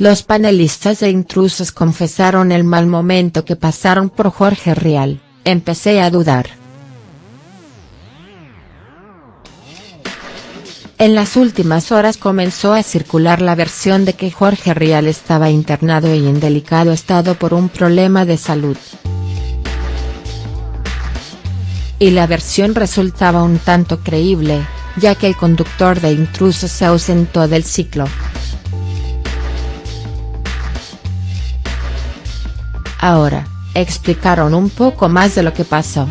Los panelistas de intrusos confesaron el mal momento que pasaron por Jorge Rial, empecé a dudar. En las últimas horas comenzó a circular la versión de que Jorge Rial estaba internado y en delicado estado por un problema de salud. Y la versión resultaba un tanto creíble, ya que el conductor de intrusos se ausentó del ciclo. Ahora, explicaron un poco más de lo que pasó.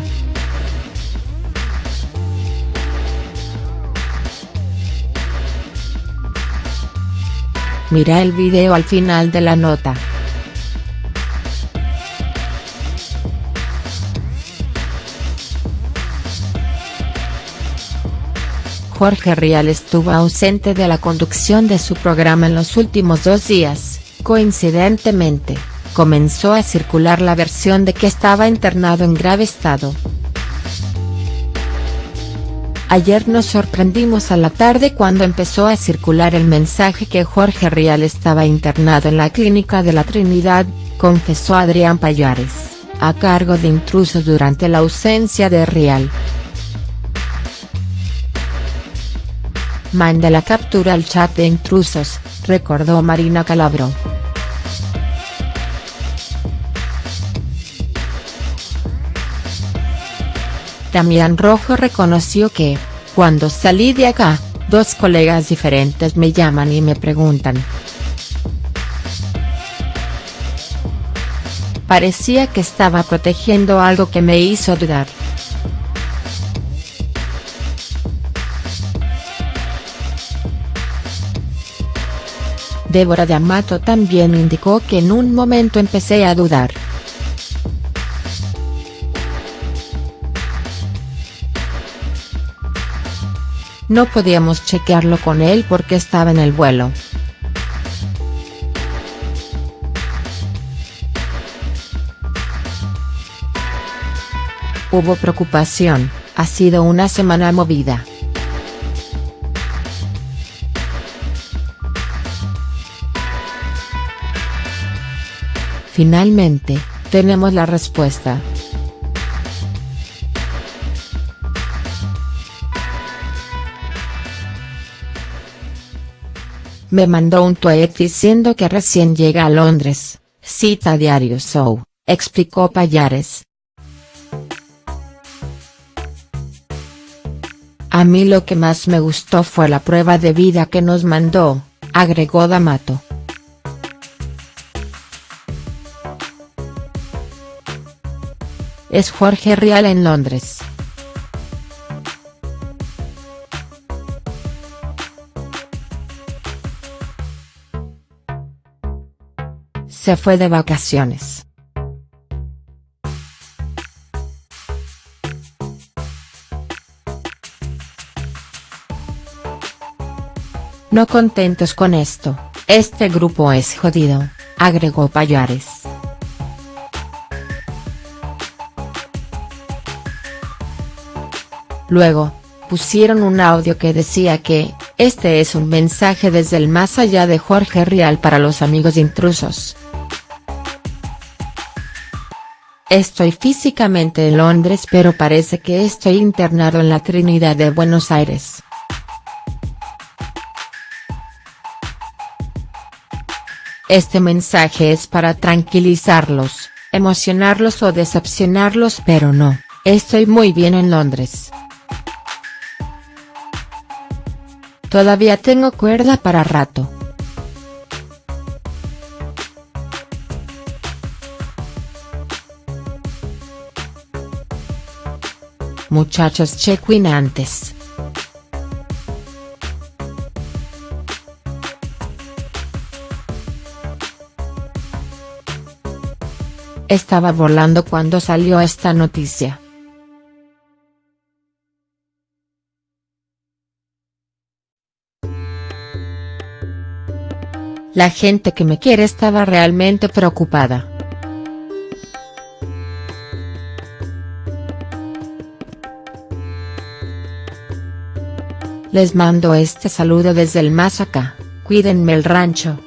Mira el video al final de la nota. Jorge Rial estuvo ausente de la conducción de su programa en los últimos dos días, coincidentemente comenzó a circular la versión de que estaba internado en grave estado. Ayer nos sorprendimos a la tarde cuando empezó a circular el mensaje que Jorge Rial estaba internado en la clínica de la Trinidad, confesó Adrián Payares, a cargo de intrusos durante la ausencia de Rial. Manda la captura al chat de intrusos, recordó Marina Calabro. Damián Rojo reconoció que, cuando salí de acá, dos colegas diferentes me llaman y me preguntan. Parecía que estaba protegiendo algo que me hizo dudar. Débora de Amato también indicó que en un momento empecé a dudar. No podíamos chequearlo con él porque estaba en el vuelo. Hubo preocupación, ha sido una semana movida. Finalmente, tenemos la respuesta. Me mandó un tweet diciendo que recién llega a Londres, cita Diario Show, explicó Payares. A mí lo que más me gustó fue la prueba de vida que nos mandó, agregó D'Amato. Es Jorge Rial en Londres. Se fue de vacaciones. No contentos con esto, este grupo es jodido, agregó Payares. Luego, pusieron un audio que decía que, este es un mensaje desde el más allá de Jorge Rial para los amigos intrusos. Estoy físicamente en Londres pero parece que estoy internado en la Trinidad de Buenos Aires. Este mensaje es para tranquilizarlos, emocionarlos o decepcionarlos pero no, estoy muy bien en Londres. Todavía tengo cuerda para rato. muchachos check-in antes. Estaba volando cuando salió esta noticia. La gente que me quiere estaba realmente preocupada. Les mando este saludo desde el más acá, cuídenme el rancho.